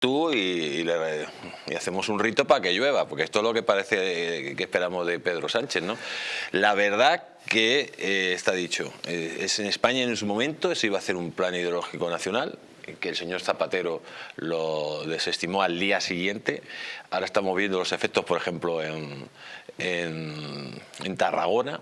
tú y, hacemos un rito para que llueva, porque esto es lo que parece que esperamos de Pedro Sánchez. ¿no? La verdad que eh, está dicho, eh, es en España en su momento se iba a hacer un plan hidrológico nacional, que el señor Zapatero lo desestimó al día siguiente. Ahora estamos viendo los efectos, por ejemplo, en, Tarragona.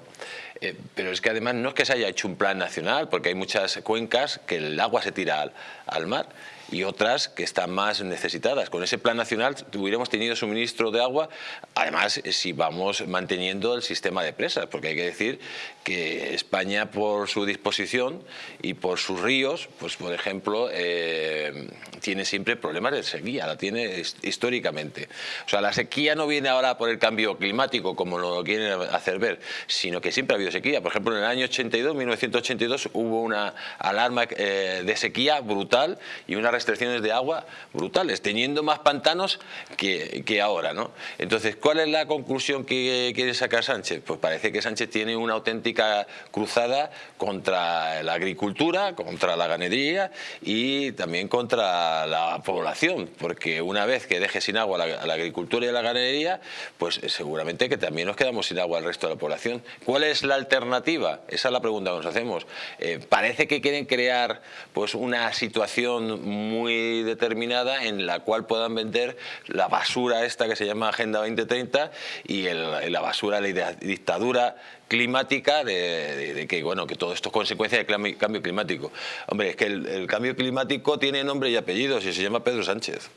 Eh, pero es que además no es que se haya hecho un plan nacional, porque hay muchas cuencas que el agua se tira al, mar y otras que están más necesitadas. Con ese plan nacional hubiéramos tenido suministro de agua, además si vamos manteniendo el sistema de presas, porque hay que decir que España por su disposición y por sus ríos, pues por ejemplo, eh, tiene siempre problemas de sequía, la tiene históricamente. O sea, la sequía no viene ahora por el cambio climático, como lo quieren hacer ver, sino que siempre ha habido sequía. Por ejemplo, en el año 82, 1982, hubo una alarma eh, de sequía brutal y una restricciones de agua brutales, teniendo más pantanos que, que ahora. ¿no? Entonces, ¿cuál es la conclusión que quiere sacar Sánchez? Pues parece que Sánchez tiene una auténtica cruzada contra la agricultura, contra la ganadería y también contra la población, porque una vez que deje sin agua la, la agricultura y la ganadería, pues seguramente que también nos quedamos sin agua al resto de la población. ¿Cuál es la alternativa? Esa es la pregunta que nos hacemos. Eh, parece que quieren crear pues una situación muy determinada en la cual puedan vender la basura esta que se llama Agenda 2030 y la basura de la dictadura climática de, que bueno que todo esto es consecuencia del cambio climático. Hombre, es que el, el cambio climático tiene nombre y apellidos y se llama Pedro Sánchez.